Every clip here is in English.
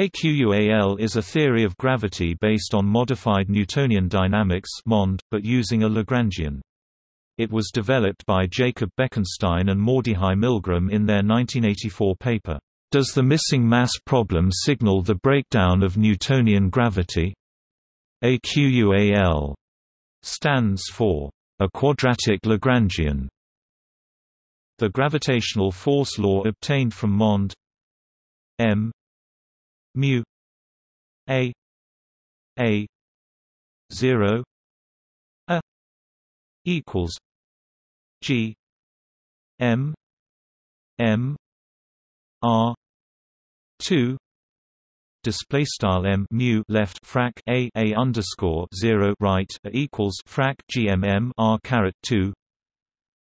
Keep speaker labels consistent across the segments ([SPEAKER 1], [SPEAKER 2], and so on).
[SPEAKER 1] AQUAL is a theory of gravity based on modified Newtonian dynamics (MOND), but using a Lagrangian. It was developed by Jacob Bekenstein and Mordechai Milgrom in their 1984 paper, Does the missing mass problem signal the breakdown of Newtonian gravity? AQUAL stands for a quadratic Lagrangian. The gravitational force law obtained from MOND m mu a a 0 a equals g m m r 2 display style m mu left frac a a underscore 0 right equals frac gmm r caret 2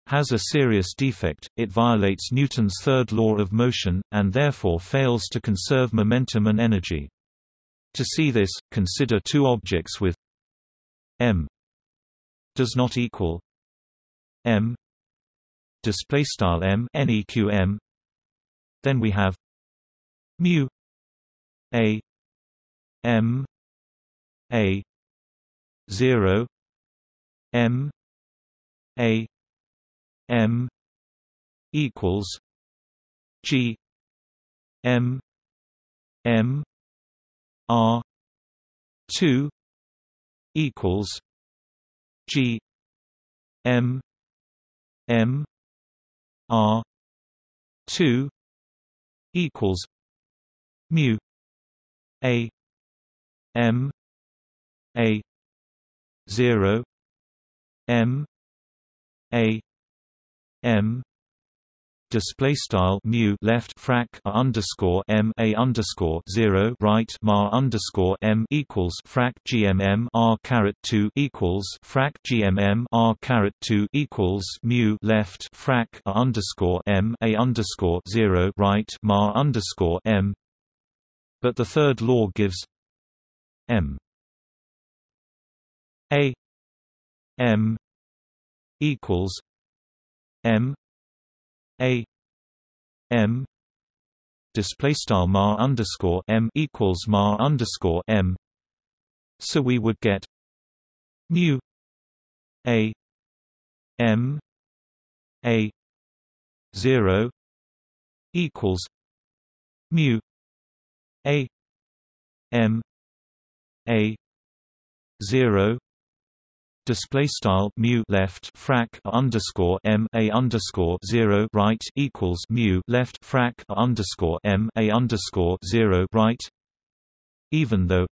[SPEAKER 1] has a serious defect, it violates Newton's third law of motion, and therefore fails to conserve momentum and energy. To see this, consider two objects with m does not equal m display style m neqm then we have mu a m a 0 m a M equals G M M R two equals G M M R two equals mu A M A zero M A M display style mu left frac a underscore m a underscore zero right mar underscore m equals frac gmm r caret two equals frac gmm r caret two equals mu left frac a underscore m a underscore zero right mar underscore m. But the third law gives m a m equals M. A. M. Display style mar underscore M equals mar underscore M. So we would get mu A. M. A. zero equals mu A. M. A. zero display style mu left frac underscore m a underscore zero right equals mu left frac underscore m a underscore zero right, even though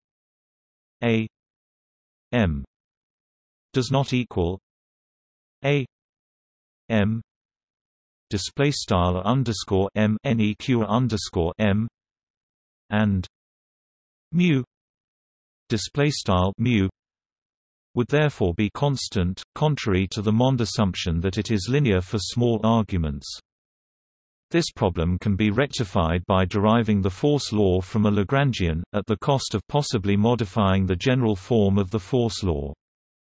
[SPEAKER 1] a m does not equal a m display style underscore m neq underscore m and mu display style mu would therefore be constant, contrary to the Mond assumption that it is linear for small arguments. This problem can be rectified by deriving the force law from a Lagrangian, at the cost of possibly modifying the general form of the force law.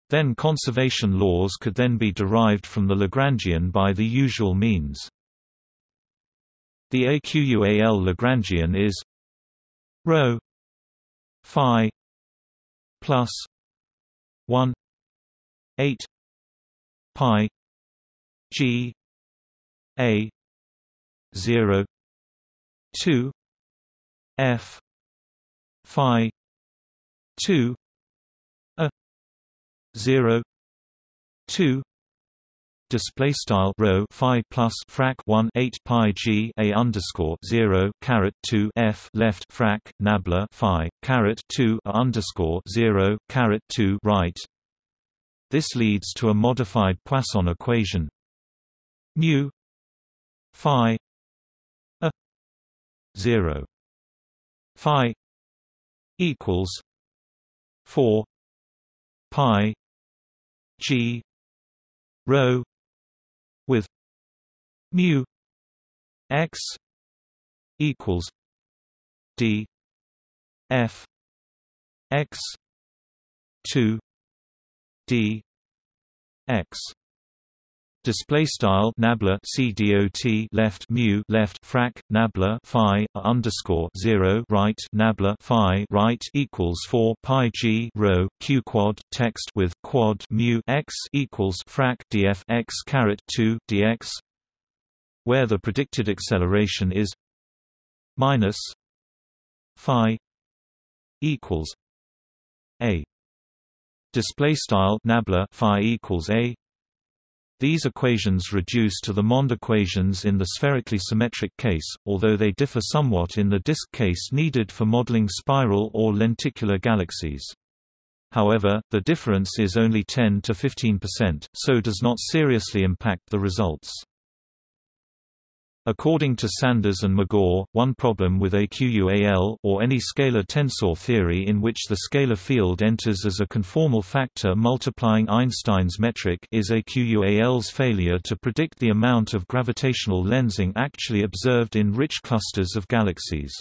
[SPEAKER 1] Then conservation laws could then be derived from the Lagrangian by the usual means. The AQUAL Lagrangian is ρ phi plus 1 8 pi g a 0 2 f phi 2 a 0 2 display style row phi plus frac 1 8 pi g a underscore 0 caret 2 f left frac nabla phi caret 2 a underscore 0 caret 2 right. This leads to a modified Poisson equation. Mu phi a 0 phi equals 4 pi g with mu x equals d f x 2 d x. Display style nabla cdot left mu left frac nabla phi underscore 0 right nabla phi right equals 4 pi g rho q quad text with quad mu x equals frac df x caret 2 dx where the predicted acceleration is minus phi equals a display style nabla phi equals a these equations reduce to the Mond equations in the spherically symmetric case, although they differ somewhat in the disk case needed for modeling spiral or lenticular galaxies. However, the difference is only 10 to 15%, so does not seriously impact the results. According to Sanders and McGaugh, one problem with AQUAL or any scalar tensor theory in which the scalar field enters as a conformal factor multiplying Einstein's metric is AQUAL's failure to predict the amount of gravitational lensing actually observed in rich clusters of galaxies.